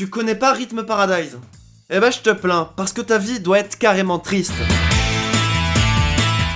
Tu connais pas Rhythm Paradise? Eh ben je te plains, parce que ta vie doit être carrément triste.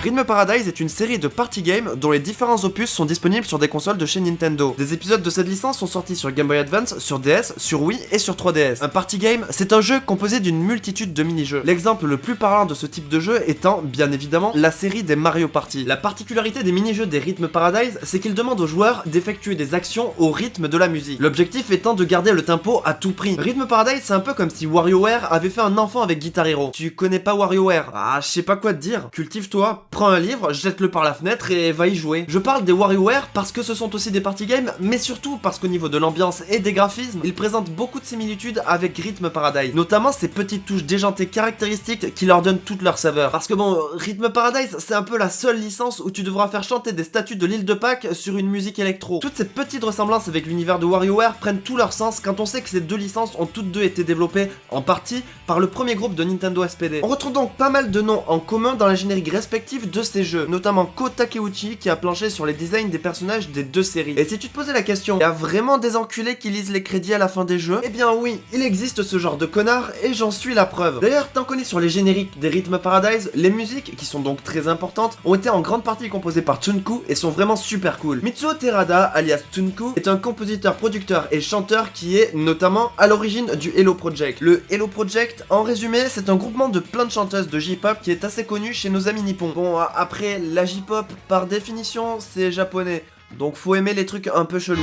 Rhythm Paradise est une série de party games dont les différents opus sont disponibles sur des consoles de chez Nintendo. Des épisodes de cette licence sont sortis sur Game Boy Advance, sur DS, sur Wii et sur 3DS. Un party game, c'est un jeu composé d'une multitude de mini-jeux. L'exemple le plus parlant de ce type de jeu étant, bien évidemment, la série des Mario Party. La particularité des mini-jeux des Rhythm Paradise, c'est qu'ils demandent aux joueurs d'effectuer des actions au rythme de la musique. L'objectif étant de garder le tempo à tout prix. Rhythm Paradise, c'est un peu comme si WarioWare avait fait un enfant avec Guitar Hero. Tu connais pas WarioWare? Ah, je sais pas quoi te dire. Cultive-toi, prends un livre, jette-le par la fenêtre et va y jouer. Je parle des WarioWare parce que ce sont aussi des party games, mais surtout parce qu'au niveau de l'ambiance et des graphismes, ils présentent beaucoup de similitudes avec Rhythm Paradise. Notamment ces petites touches déjantées caractéristiques qui leur donnent toute leur saveur. Parce que bon, Rhythm Paradise, c'est un peu la seule licence où tu devras faire chanter des statues de l'île de Pâques sur une musique électro. Toutes ces petites ressemblances avec l'univers de WarioWare prennent tout leur sens quand on sait que ces deux licences ont toutes deux été développées, en partie, par le premier groupe de Nintendo SPD. On retrouve donc pas mal de noms en commun dans la générique respective de ces jeux, notamment Ko Takeuchi qui a planché sur les designs des personnages des deux séries. Et si tu te posais la question, y a vraiment des enculés qui lisent les crédits à la fin des jeux? Eh bien oui, il existe ce genre de connard et j'en suis la preuve. D'ailleurs, tant qu'on est sur les génériques des Rhythm Paradise, les musiques, qui sont donc très importantes, ont été en grande partie composées par Tsunku et sont vraiment super cool. Mitsuo Terada, alias Tsunku, est un compositeur, producteur et chanteur qui est notamment à l'origine du Hello Project. Le Hello Project, en résumé, c'est un groupement de plein de chanteuses de J-pop qui est assez connu chez nos amis nippons. Après, la J-pop, par définition, c'est japonais. Donc faut aimer les trucs un peu chelous.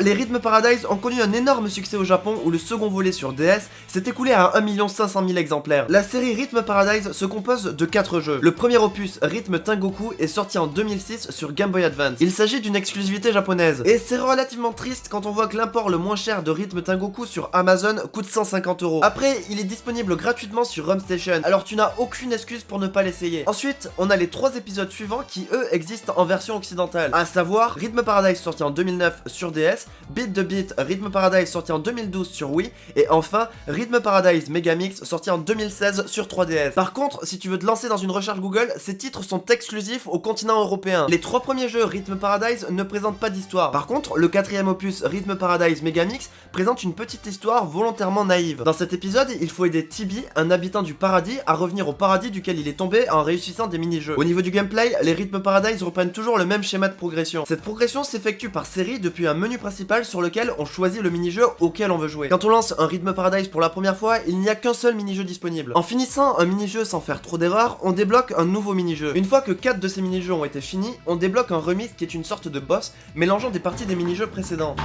Les Rhythm Paradise ont connu un énorme succès au Japon où le second volet sur DS s'est écoulé à 1 500 000 exemplaires. La série Rhythm Paradise se compose de 4 jeux. Le premier opus, Rhythm Tengoku, est sorti en 2006 sur Game Boy Advance. Il s'agit d'une exclusivité japonaise. Et c'est relativement triste quand on voit que l'import le moins cher de Rhythm Tengoku sur Amazon coûte 150 euros. Après, il est disponible gratuitement sur Home Station, alors tu n'as aucune excuse pour ne pas l'essayer. Ensuite, on a les 3 épisodes suivants qui eux existent en version occidentale, à savoir Rhythm Paradise sorti en 2009 sur DS, Beat the Beat Rhythm Paradise sorti en 2012 sur Wii, et enfin Rhythm Paradise Megamix sorti en 2016 sur 3DS. Par contre, si tu veux te lancer dans une recherche Google, ces titres sont exclusifs au continent européen. Les trois premiers jeux Rhythm Paradise ne présentent pas d'histoire. Par contre, le quatrième opus Rhythm Paradise Megamix présente une petite histoire volontairement naïve. Dans cet épisode, il faut aider Tibi, un habitant du paradis, à revenir au paradis duquel il est tombé en réussissant des mini-jeux. Au niveau du gameplay, les Rhythm Paradise reprennent toujours le même schéma de progression. Cette progression s'effectue par série depuis un menu principal sur lequel on choisit le mini-jeu auquel on veut jouer. Quand on lance un Rhythm Paradise pour la première fois, il n'y a qu'un seul mini-jeu disponible. En finissant un mini-jeu sans faire trop d'erreurs, on débloque un nouveau mini-jeu. Une fois que 4 de ces mini-jeux ont été finis, on débloque un remix qui est une sorte de boss mélangeant des parties des mini-jeux précédents.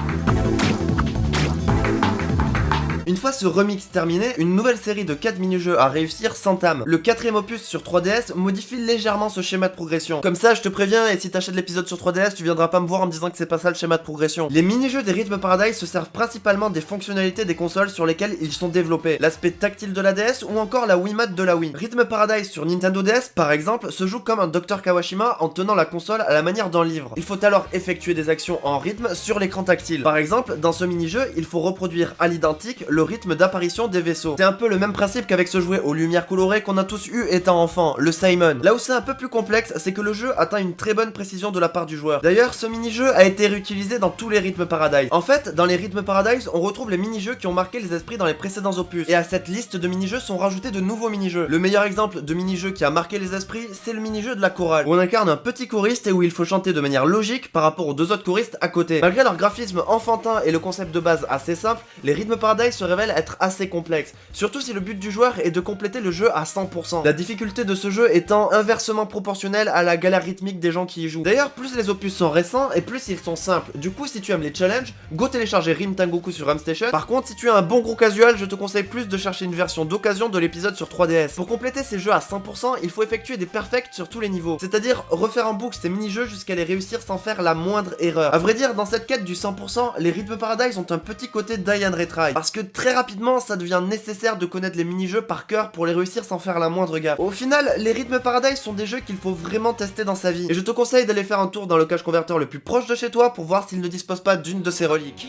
Une fois ce remix terminé, une nouvelle série de 4 mini-jeux à réussir s'entame. Le quatrième opus sur 3DS modifie légèrement ce schéma de progression. Comme ça, je te préviens, et si t'achètes l'épisode sur 3DS, tu viendras pas me voir en me disant que c'est pas ça le schéma de progression. Les mini-jeux des Rhythm Paradise se servent principalement des fonctionnalités des consoles sur lesquelles ils sont développés. L'aspect tactile de la DS ou encore la Wiimote de la Wii. Rhythm Paradise sur Nintendo DS, par exemple, se joue comme un Dr Kawashima en tenant la console à la manière d'un livre. Il faut alors effectuer des actions en rythme sur l'écran tactile. Par exemple, dans ce mini-jeu, il faut reproduire à l'identique le rythme d'apparition des vaisseaux. C'est un peu le même principe qu'avec ce jouet aux lumières colorées qu'on a tous eu étant enfant, le Simon. Là où c'est un peu plus complexe, c'est que le jeu atteint une très bonne précision de la part du joueur. D'ailleurs, ce mini-jeu a été réutilisé dans tous les rythmes Paradise. En fait, dans les rythmes Paradise, on retrouve les mini-jeux qui ont marqué les esprits dans les précédents opus. Et à cette liste de mini-jeux sont rajoutés de nouveaux mini-jeux. Le meilleur exemple de mini-jeu qui a marqué les esprits, c'est le mini-jeu de la chorale, où on incarne un petit choriste et où il faut chanter de manière logique par rapport aux deux autres choristes à côté. Malgré leur graphisme enfantin et le concept de base assez simple, les rythmes Paradise se révèlent être assez complexes. Surtout si le but du joueur est de compléter le jeu à 100%. La difficulté de ce jeu étant inversement proportionnelle à la galère rythmique des gens qui y jouent. D'ailleurs, plus les opus sont récents et plus ils sont simples. Du coup, si tu aimes les challenges, go télécharger Rim Tengoku sur Station. Par contre, si tu es un bon gros casual, je te conseille plus de chercher une version d'occasion de l'épisode sur 3DS. Pour compléter ces jeux à 100%, il faut effectuer des perfects sur tous les niveaux. C'est-à-dire refaire en boucle ces mini-jeux jusqu'à les réussir sans faire la moindre erreur. A vrai dire, dans cette quête du 100%, les Rhythm Paradise ont un petit côté die and retry. Parce que très rapidement, ça devient nécessaire de connaître les mini-jeux par cœur pour les réussir sans faire la moindre gaffe. Au final, les Rhythm Paradise sont des jeux qu'il faut vraiment tester dans sa vie. Et je te conseille d'aller faire un tour dans le cache converteur le plus proche de chez toi pour voir s'il ne dispose pas d'une de ces reliques.